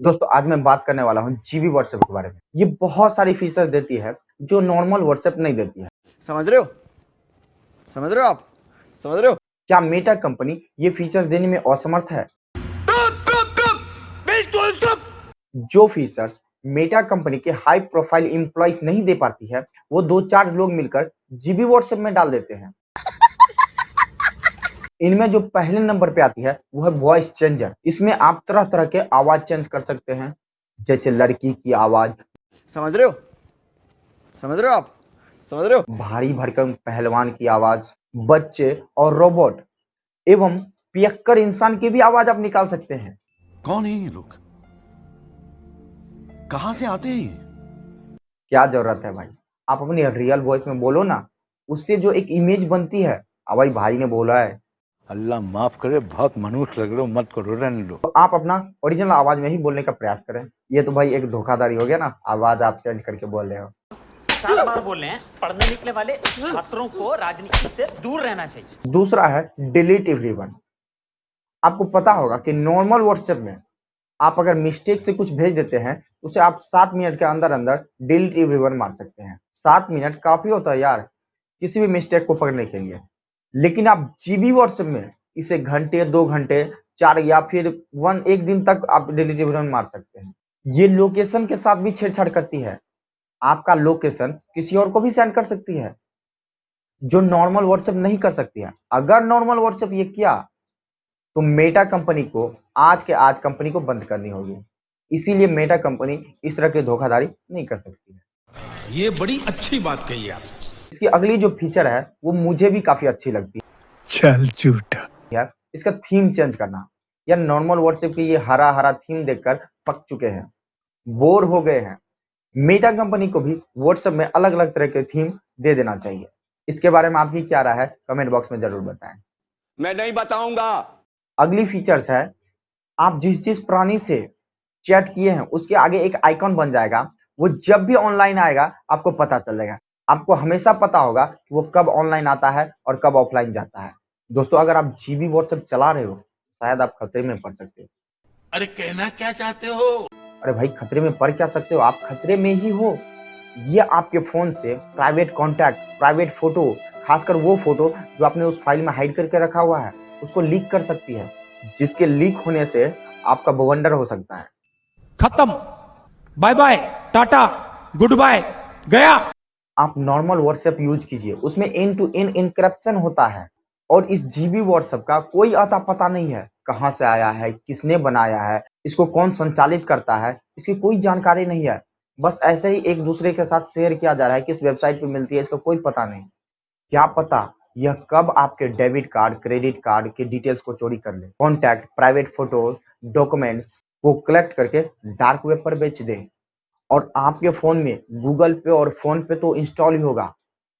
दोस्तों आज मैं बात करने वाला हूँ जीबी व्हाट्सएप के बारे में। ये बहुत सारी फीचर देती है जो नॉर्मल व्हाट्सएप नहीं देती है। समझ रहे हो? समझ रहे हो आप? समझ रहे हो? क्या मेटा कंपनी ये फीचर देने में असमर्थ है? जो फीचर्स मेटा कंपनी के हाई प्रोफ़ाइल एम्प्लॉइज नहीं दे पाती है वो दो चार लोग मिलकर जीबी व्हाट्सएप में डाल देते हैं। इनमें जो पहले नंबर पे आती है वो है वॉइस चेंजर इसमें आप तरह तरह के आवाज़ चेंज कर सकते हैं जैसे लड़की की आवाज़। समझ रहे हो? समझ रहे हो आप? समझ रहे हो? भारी भरकम पहलवान की आवाज़ बच्चे और रोबोट एवं पियक्कर इंसान की भी आवाज़ आप निकाल सकते हैं। कौन है ये लोग? कहाँ से आते हैं क्या ज़रूरत है भाई? आप अपनी रियल वॉइस में बोलो ना उससे जो एक इमेज बनती है अब भाई भाई ने बोला है अल्लाह माफ़ करे बहुत मनुष्य लग रहे हो मत करो रहने दो। तो आप अपना ओरिजिनल आवाज़ में ही बोलने का प्रयास करें। ये तो भाई एक धोखाधड़ी हो गया ना आवाज़ आप चेंज करके बोल रहे हो। पचास बार बोल रहे हैं पढ़ने निकले वाले छात्रों को राजनीति से दूर रहना चाहिए। दूसरा है डिलीट एवरीवन आपको पता होगा कि नॉर्मल व्हाट्सएप में आप अगर मिस्टेक से कुछ भेज देते हैं उसे आप सात मिनट के अंदर अंदर डिलीट एवरीवन मार सकते हैं। सात मिनट काफ़ी होता है यार किसी भी मिस्टेक को पकड़ने के लिए लेकिन आप जीबी व्हाट्सएप में इसे घंटे, दो घंटे, चार या फिर वन एक दिन तक आप डिलीट एवरीवन मार सकते हैं। ये लोकेशन के साथ भी छेड़छाड़ करती है। आपका लोकेशन किसी और को भी सेंड कर सकती है, जो नॉर्मल व्हाट्सएप नहीं कर सकती है। अगर नॉर्मल व्हाट्सएप ये किया तो मेटा कंपनी को, आज के आज कंपनी को बंद करनी होगी। इसीलिए मेटा कंपनी इस तरह की धोखाधड़ी नहीं कर सकती है। ये बड़ी अच्छी बात कही आप इसकी अगली जो फीचर है वो मुझे भी काफ़ी अच्छी लगती है। चल झूठा। यार इसका थीम चेंज करना। यार नॉर्मल व्हाट्सएप की ये हरा हरा थीम देखकर पक चुके हैं। बोर हो गए हैं। मेटा कंपनी को भी व्हाट्सएप में अलग अलग तरह के थीम दे देना चाहिए। इसके बारे में आपकी क्या राय है कमेंट बॉक्स में ज़रूर बताएँ। मैं नहीं बताऊँगा। अगली फीचर्स है आप जिस जिस प्राणी से चैट किए हैं उसके आगे एक आइकॉन बन जाएगा। वो जब भी ऑनलाइन आएगा आपको पता चलेगा। आपको हमेशा पता होगा कि वो कब ऑनलाइन आता है और कब ऑफलाइन जाता है। दोस्तों अगर आप जीबी व्हाट्सएप चला रहे हो शायद आप खतरे में पड़ सकते हो। अरे कहना क्या चाहते हो? अरे भाई खतरे में पड़ क्या सकते हो? आप खतरे में ही हो। ये आपके फ़ोन से प्राइवेट कॉन्टैक्ट प्राइवेट फ़ोटो खासकर वो फ़ोटो जो आपने उस फ़ाइल में हाइड करके रखा हुआ है उसको लीक कर सकती है। जिसके लीक होने से आपका बवंडर हो सकता है। खत्म। Bye bye tata good bye गया। आप नॉर्मल व्हाट्सएप यूज़ कीजिए। उसमें एन टू एन इनक्रप्शन होता है। और इस जीबी व्हाट्सएप का कोई अता पता नहीं है, कहाँ से आया है, किसने बनाया है, इसको कौन संचालित करता है, इसकी कोई जानकारी नहीं है। बस ऐसे ही एक दूसरे के साथ शेयर किया जा रहा है, किस वेबसाइट पे मिलती है, इसका कोई पता नहीं। क्या पता यह कब आपके डेबिट कार्ड क्रेडिट कार्ड के डिटेल्स को चोरी कर ले। कॉन्टैक्ट प्राइवेट फ़ोटो डॉक्यूमेंट्स को कलेक्ट करके डार्क वेब पर बेच दे। और आपके फ़ोन में गूगल पे और फ़ोन पे तो इंस्टॉल ही होगा।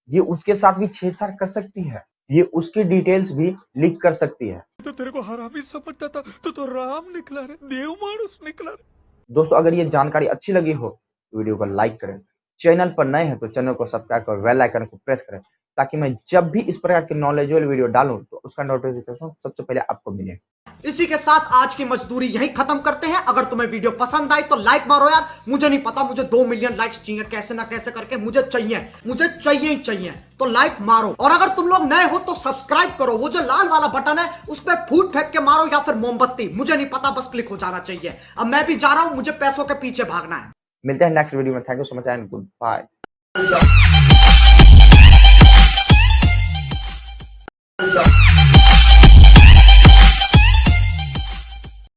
ये उसके साथ भी छेड़छाड़ कर सकती है। ये उसकी डिटेल्स भी लीक कर सकती है। तो तेरे को हरामी समझता था। तू तो राम निकला रे देव मानुस निकला रे। दोस्तों अगर ये जानकारी अच्छी लगी हो तो वीडियो को लाइक करें। चैनल पर नए हैं तो चैनल को सब्सक्राइब कर वेल आइकन को प्रेस करें ताकि मैं जब भी इस प्रकार की नॉलेजेबल वीडियो डालूं तो उसका नोटिफिकेशन सबसे पहले आपको मिले। इसी के साथ आज की मजदूरी यही खत्म करते हैं। अगर तुम्हें वीडियो पसंद आई तो लाइक मारो यार। मुझे नहीं पता मुझे दो मिलियन लाइक्स चाहिए। कैसे ना कैसे करके मुझे चाहिए। मुझे चाहिए ही चाहिए। तो लाइक मारो। और अगर तुम लोग नए हो तो सब्सक्राइब करो। वो जो लाल वाला बटन है, उस पर फूट फेंक के मारो या फिर मोमबत्ती। मुझे नहीं पता, बस क्लिक हो जाना चाहिए। अब मैं भी जा रहा हूँ, मुझे पैसों के पीछे भागना है। मिलते हैं नेक्स्ट वीडियो में। Thank you so much and good bye